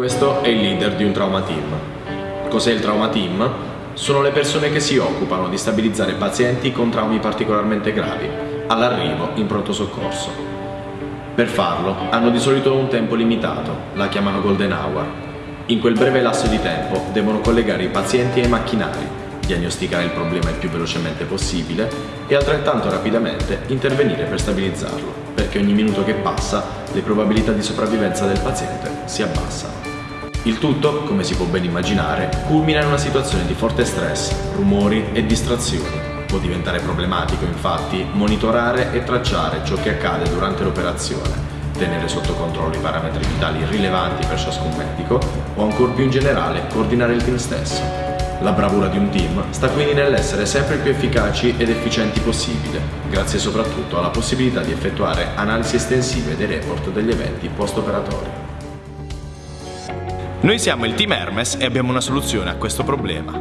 Questo è il leader di un trauma team. Cos'è il trauma team? Sono le persone che si occupano di stabilizzare pazienti con traumi particolarmente gravi all'arrivo in pronto soccorso. Per farlo hanno di solito un tempo limitato, la chiamano golden hour. In quel breve lasso di tempo devono collegare i pazienti ai macchinari, diagnosticare il problema il più velocemente possibile e altrettanto rapidamente intervenire per stabilizzarlo, perché ogni minuto che passa le probabilità di sopravvivenza del paziente si abbassano. Il tutto, come si può ben immaginare, culmina in una situazione di forte stress, rumori e distrazioni. Può diventare problematico, infatti, monitorare e tracciare ciò che accade durante l'operazione, tenere sotto controllo i parametri vitali rilevanti per ciascun medico o ancora più in generale coordinare il team stesso. La bravura di un team sta quindi nell'essere sempre più efficaci ed efficienti possibile, grazie soprattutto alla possibilità di effettuare analisi estensive dei report degli eventi post-operatori. Noi siamo il team Hermes e abbiamo una soluzione a questo problema.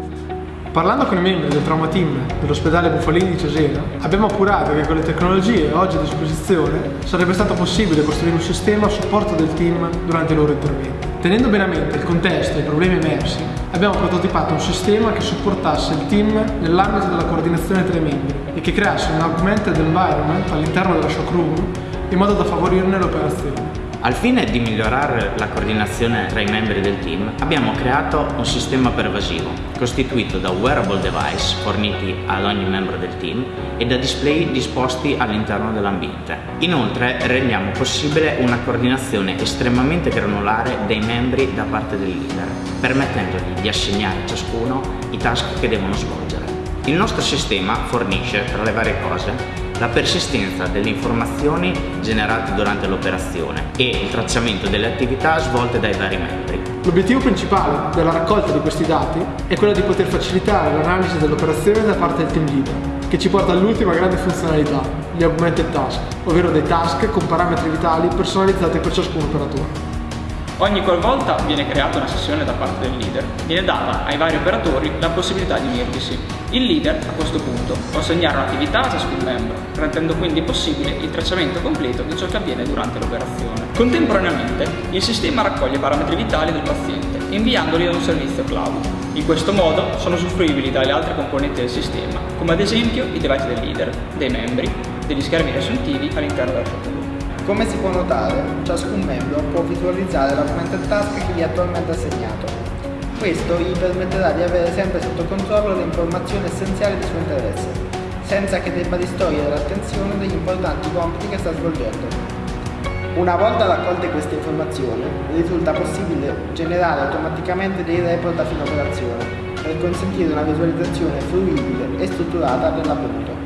Parlando con i membri del trauma team dell'ospedale Buffalini di Cesena, abbiamo appurato che con le tecnologie oggi a disposizione sarebbe stato possibile costruire un sistema a supporto del team durante i loro interventi. Tenendo bene a mente il contesto e i problemi emersi, abbiamo prototipato un sistema che supportasse il team nell'ambito della coordinazione tra i membri e che creasse un augmented environment all'interno della shock room in modo da favorirne l'operazione. Al fine di migliorare la coordinazione tra i membri del team, abbiamo creato un sistema pervasivo, costituito da wearable device forniti ad ogni membro del team e da display disposti all'interno dell'ambiente. Inoltre rendiamo possibile una coordinazione estremamente granulare dei membri da parte del leader, permettendogli di assegnare a ciascuno i task che devono svolgere. Il nostro sistema fornisce, tra le varie cose, la persistenza delle informazioni generate durante l'operazione e il tracciamento delle attività svolte dai vari membri. L'obiettivo principale della raccolta di questi dati è quello di poter facilitare l'analisi dell'operazione da parte del team leader, che ci porta all'ultima grande funzionalità, gli augmented task, ovvero dei task con parametri vitali personalizzati per ciascun operatore. Ogni qualvolta viene creata una sessione da parte del leader, viene data ai vari operatori la possibilità di unirvisi. Il leader, a questo punto, può assegnare un'attività a ciascun membro, rendendo quindi possibile il tracciamento completo di ciò che avviene durante l'operazione. Contemporaneamente, il sistema raccoglie i parametri vitali del paziente, inviandoli ad un servizio cloud. In questo modo sono usufruibili dalle altre componenti del sistema, come ad esempio i device del leader, dei membri, degli schermi riassuntivi all'interno del protocolo. Come si può notare, ciascun membro può visualizzare l'augmented task che gli è attualmente assegnato. Questo gli permetterà di avere sempre sotto controllo le informazioni essenziali di suo interesse, senza che debba distogliere l'attenzione degli importanti compiti che sta svolgendo. Una volta raccolte queste informazioni, risulta possibile generare automaticamente dei report a fine operazione, per consentire una visualizzazione fruibile e strutturata dell'avvenuto.